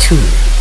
tune.